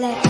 let